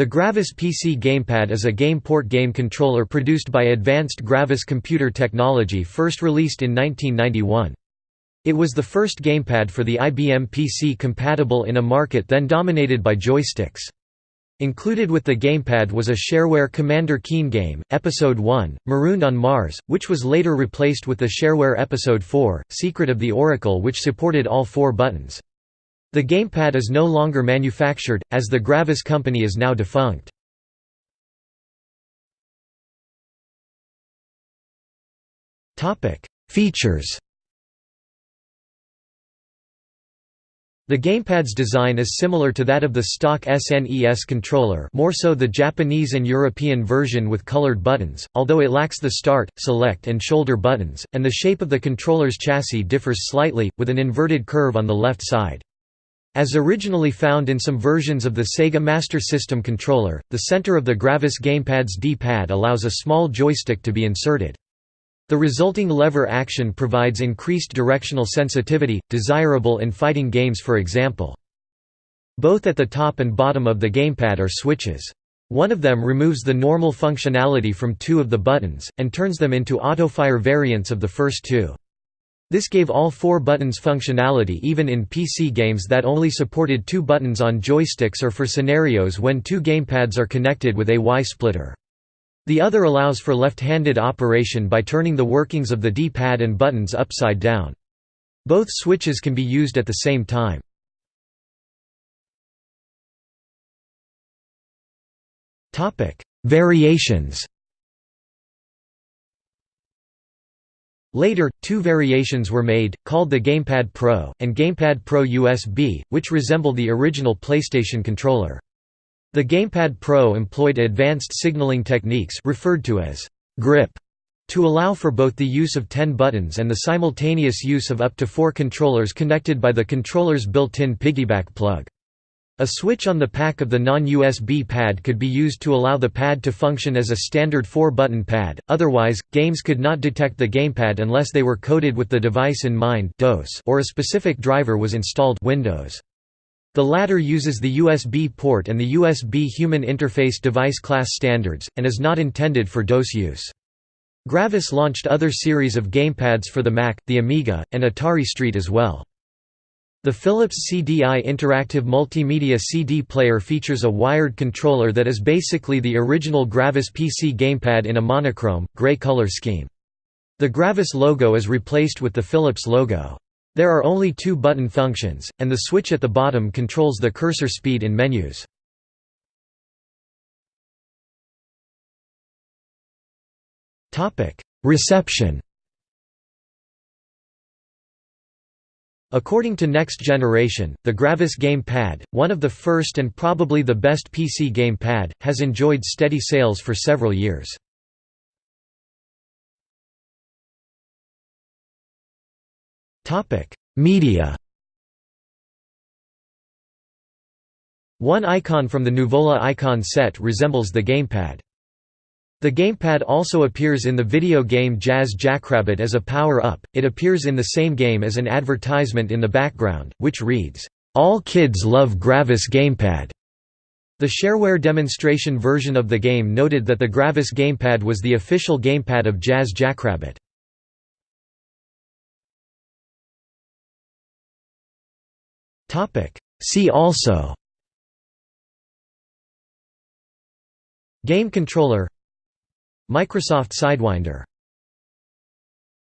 The Gravis PC Gamepad is a GamePort game controller produced by Advanced Gravis Computer Technology first released in 1991. It was the first gamepad for the IBM PC compatible in a market then dominated by joysticks. Included with the gamepad was a shareware Commander Keen game, Episode 1, Marooned on Mars, which was later replaced with the shareware Episode 4, Secret of the Oracle which supported all four buttons. The gamepad is no longer manufactured, as the Gravis company is now defunct. Features The gamepad's design is similar to that of the stock SNES controller more so the Japanese and European version with colored buttons, although it lacks the start, select and shoulder buttons, and the shape of the controller's chassis differs slightly, with an inverted curve on the left side. As originally found in some versions of the Sega Master System controller, the center of the Gravis gamepad's D-pad allows a small joystick to be inserted. The resulting lever action provides increased directional sensitivity, desirable in fighting games for example. Both at the top and bottom of the gamepad are switches. One of them removes the normal functionality from two of the buttons, and turns them into autofire variants of the first two. This gave all four buttons functionality even in PC games that only supported two buttons on joysticks or for scenarios when two gamepads are connected with a Y-splitter. The other allows for left-handed operation by turning the workings of the D-pad and buttons upside down. Both switches can be used at the same time. Variations Later, two variations were made, called the Gamepad Pro, and Gamepad Pro USB, which resemble the original PlayStation controller. The Gamepad Pro employed advanced signaling techniques referred to as grip to allow for both the use of 10 buttons and the simultaneous use of up to four controllers connected by the controller's built-in piggyback plug. A switch on the pack of the non-USB pad could be used to allow the pad to function as a standard 4-button pad, otherwise, games could not detect the gamepad unless they were coded with the device in mind or a specific driver was installed Windows. The latter uses the USB port and the USB Human Interface Device Class standards, and is not intended for DOS use. Gravis launched other series of gamepads for the Mac, the Amiga, and Atari ST as well. The Philips CDI Interactive Multimedia CD player features a wired controller that is basically the original Gravis PC gamepad in a monochrome, gray color scheme. The Gravis logo is replaced with the Philips logo. There are only two button functions, and the switch at the bottom controls the cursor speed in menus. Reception According to Next Generation, the Gravis Game Pad, one of the first and probably the best PC game pad, has enjoyed steady sales for several years. Media One icon from the Nuvola icon set resembles the gamepad. The gamepad also appears in the video game Jazz Jackrabbit as a power-up, it appears in the same game as an advertisement in the background, which reads, "'All kids love Gravis Gamepad'". The shareware demonstration version of the game noted that the Gravis gamepad was the official gamepad of Jazz Jackrabbit. See also Game controller Microsoft Sidewinder